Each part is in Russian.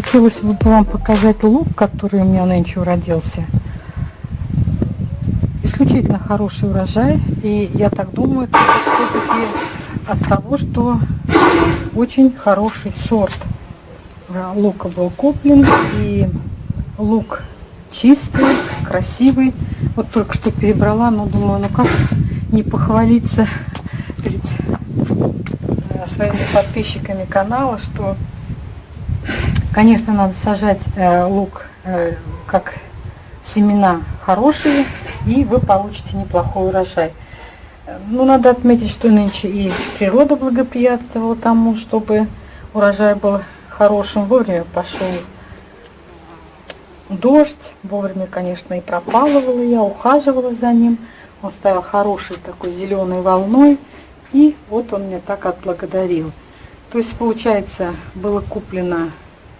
Хотелось бы вам показать лук, который у меня нынче уродился. Исключительно хороший урожай. И я так думаю, все-таки от того, что очень хороший сорт лука был куплен. И лук чистый, красивый. Вот только что перебрала, но думаю, ну как не похвалиться перед э, своими подписчиками канала, что Конечно, надо сажать э, лук э, как семена хорошие, и вы получите неплохой урожай. Ну, надо отметить, что нынче и природа благоприятствовала тому, чтобы урожай был хорошим. Вовремя пошел дождь, вовремя, конечно, и пропалывала я, ухаживала за ним. Он стал хорошей такой зеленой волной, и вот он меня так отблагодарил. То есть, получается, было куплено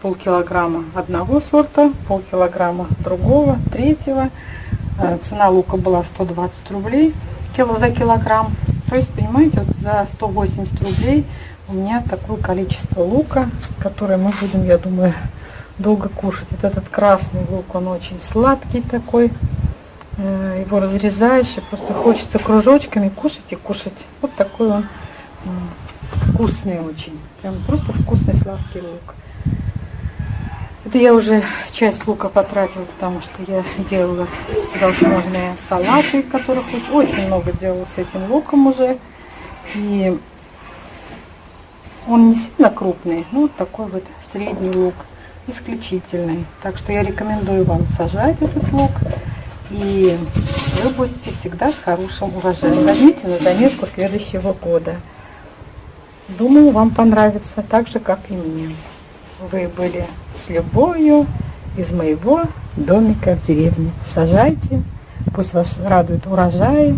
полкилограмма одного сорта, полкилограмма другого, третьего. Э, цена лука была 120 рублей кило за килограмм. То есть, понимаете, вот за 180 рублей у меня такое количество лука, которое мы будем, я думаю, долго кушать. Вот этот красный лук, он очень сладкий такой. Э, его разрезаешь, и просто хочется кружочками кушать и кушать. Вот такой он вкусный очень. Прям просто вкусный сладкий лук. Это я уже часть лука потратила, потому что я делала всевозможные салаты, которых очень, много делала с этим луком уже. И он не сильно крупный, но вот такой вот средний лук, исключительный. Так что я рекомендую вам сажать этот лук. И вы будете всегда с хорошим урожаем. Возьмите на заметку следующего года. Думаю, вам понравится так же, как и мне вы были с любовью из моего домика в деревне. Сажайте, пусть вас радует урожай,